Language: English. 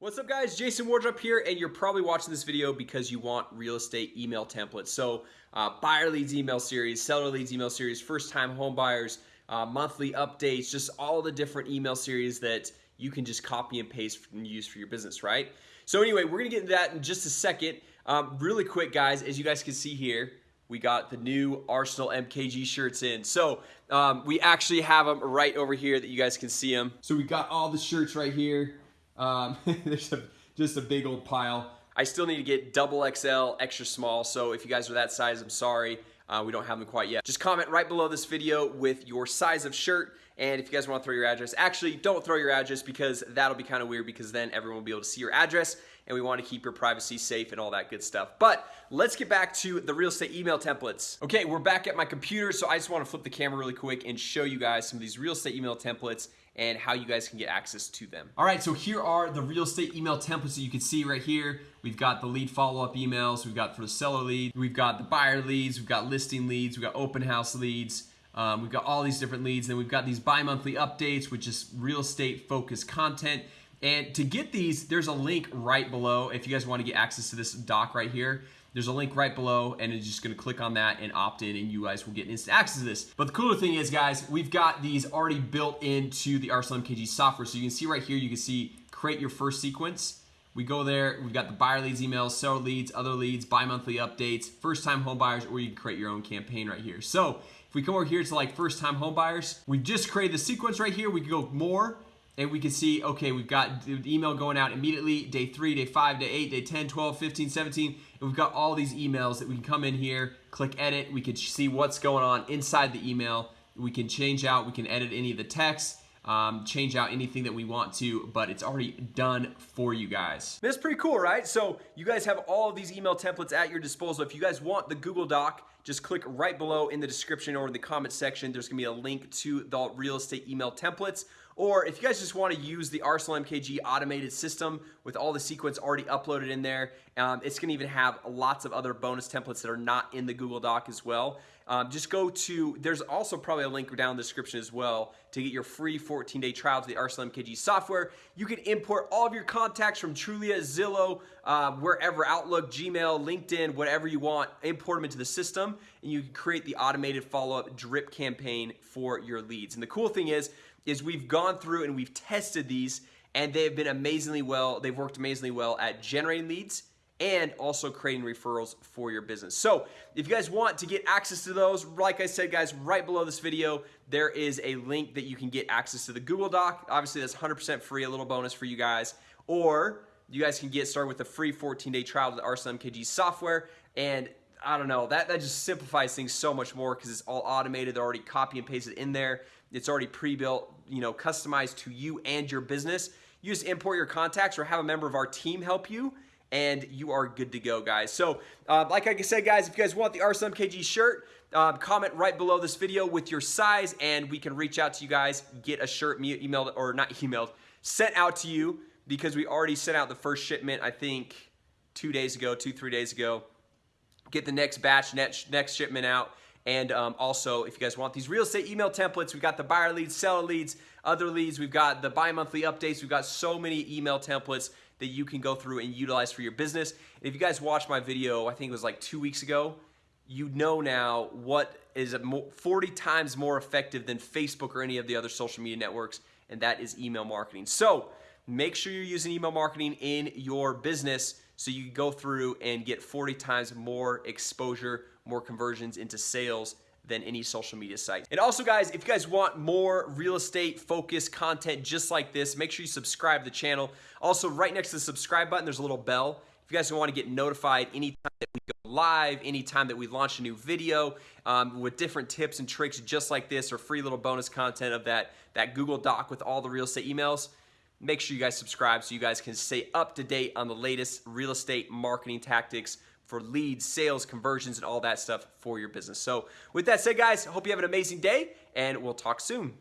What's up guys, Jason Wardrop here and you're probably watching this video because you want real estate email templates. So uh, buyer leads email series, seller leads email series, first time home buyers, uh, monthly updates, just all the different email series that you can just copy and paste and use for your business, right? So anyway, we're gonna get into that in just a second. Um, really quick guys, as you guys can see here, we got the new Arsenal MKG shirts in. So um, we actually have them right over here that you guys can see them. So we got all the shirts right here. Um, there's a, just a big old pile. I still need to get double XL, extra small. So if you guys are that size, I'm sorry. Uh, we don't have them quite yet. Just comment right below this video with your size of shirt and if you guys want to throw your address, actually don't throw your address because that'll be kind of weird because then everyone will be able to see your address and we want to keep your privacy safe and all that good stuff. But let's get back to the real estate email templates. Okay, we're back at my computer, so I just want to flip the camera really quick and show you guys some of these real estate email templates and how you guys can get access to them. All right, so here are the real estate email templates that you can see right here. We've got the lead follow-up emails, we've got for the seller lead, we've got the buyer leads, we've got listing leads, we've got open house leads, um, we've got all these different leads, then we've got these bi-monthly updates, which is real estate focused content. And to get these, there's a link right below if you guys want to get access to this doc right here. There's a link right below and it's just gonna click on that and opt in and you guys will get instant access to this. But the cooler thing is guys, we've got these already built into the Arsenal MKG software. So you can see right here, you can see create your first sequence. We go there, we've got the buyer leads emails, seller leads, other leads, bi-monthly updates, first time home buyers, or you can create your own campaign right here. So if we come over here to like first time home buyers, we just created the sequence right here. We can go more and we can see, okay, we've got the email going out immediately, day three, day five, day eight, day 10, 12, 15, 17, and we've got all these emails that we can come in here, click edit, we can see what's going on inside the email, we can change out, we can edit any of the text, um, change out anything that we want to, but it's already done for you guys. That's pretty cool, right? So you guys have all of these email templates at your disposal. If you guys want the Google Doc, just click right below in the description or in the comment section. There's gonna be a link to the real estate email templates. Or if you guys just want to use the Arsenal MKG automated system with all the sequence already uploaded in there, um, it's going to even have lots of other bonus templates that are not in the Google Doc as well. Um, just go to, there's also probably a link down in the description as well to get your free 14-day trial to the Arsenal MKG software. You can import all of your contacts from Trulia, Zillow, uh, wherever, Outlook, Gmail, LinkedIn, whatever you want, import them into the system, and you can create the automated follow-up drip campaign for your leads. And the cool thing is, is we've gone through and we've tested these and they have been amazingly well they've worked amazingly well at generating leads and also creating referrals for your business. So if you guys want to get access to those like I said guys right below this video there is a link that you can get access to the Google Doc. Obviously that's 100% free a little bonus for you guys. Or you guys can get started with a free 14-day trial of the Arsenal MKG software. And I don't know that that just simplifies things so much more because it's all automated. They're already copy and pasted in there. It's already pre-built you know customized to you and your business. You just import your contacts or have a member of our team help you and you are good to go guys. So uh, like I said guys if you guys want the Arsenal MKG shirt uh, comment right below this video with your size and we can reach out to you guys get a shirt emailed or not emailed sent out to you because we already sent out the first shipment I think two days ago two three days ago. Get the next batch next, next shipment out and um, also, if you guys want these real estate email templates, we've got the buyer leads, seller leads, other leads. We've got the bi-monthly updates. We've got so many email templates that you can go through and utilize for your business. If you guys watched my video, I think it was like two weeks ago, you know now what is 40 times more effective than Facebook or any of the other social media networks, and that is email marketing. So make sure you're using email marketing in your business so you can go through and get 40 times more exposure more conversions into sales than any social media site. And also guys, if you guys want more real estate focused content just like this, make sure you subscribe to the channel. Also right next to the subscribe button, there's a little bell. If you guys want to get notified anytime that we go live, anytime that we launch a new video um, with different tips and tricks just like this or free little bonus content of that, that Google Doc with all the real estate emails, make sure you guys subscribe so you guys can stay up to date on the latest real estate marketing tactics for leads, sales, conversions, and all that stuff for your business. So with that said, guys, hope you have an amazing day and we'll talk soon.